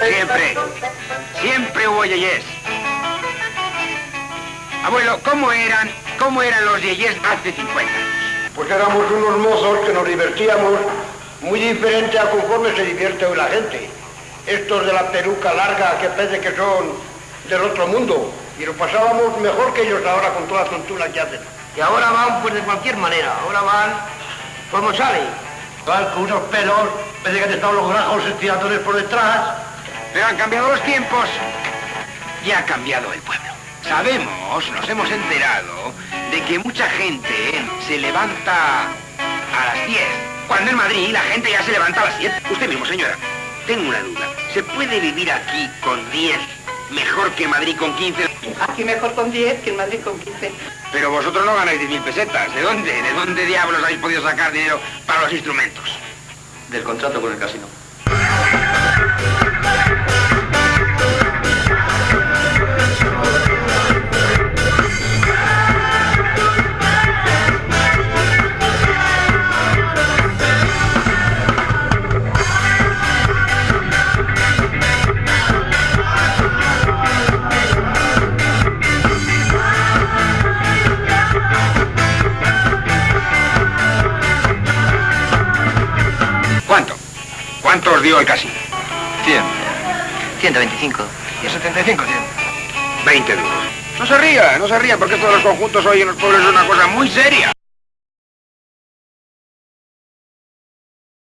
Siempre, siempre hubo yeyes. Abuelo, ¿cómo eran, cómo eran los yeyes hace 50 años? Pues éramos unos mozos que nos divertíamos muy diferente a conforme se divierte hoy la gente. Estos de la peluca larga que parece que son del otro mundo. Y lo pasábamos mejor que ellos ahora con toda la tontura que hacen. Y ahora van pues de cualquier manera. Ahora van como salen. Van con unos pelos, parece que han estado los grajos estiradores por detrás. Pero han cambiado los tiempos y ha cambiado el pueblo. Sabemos, nos hemos enterado, de que mucha gente se levanta a las 10, cuando en Madrid la gente ya se levanta a las 7. Usted mismo, señora, tengo una duda. ¿Se puede vivir aquí con 10 mejor que Madrid con 15? Aquí mejor con 10 que en Madrid con 15. Pero vosotros no ganáis 10.000 pesetas. ¿De dónde? ¿De dónde diablos habéis podido sacar dinero para los instrumentos? Del contrato con el casino. ¿Cuánto? ¿Cuánto os dio el casino? 100. 125. Y 75, 100. 20 duros. No se ría, no se ría, porque esto de los conjuntos hoy en los pueblos es una cosa muy seria.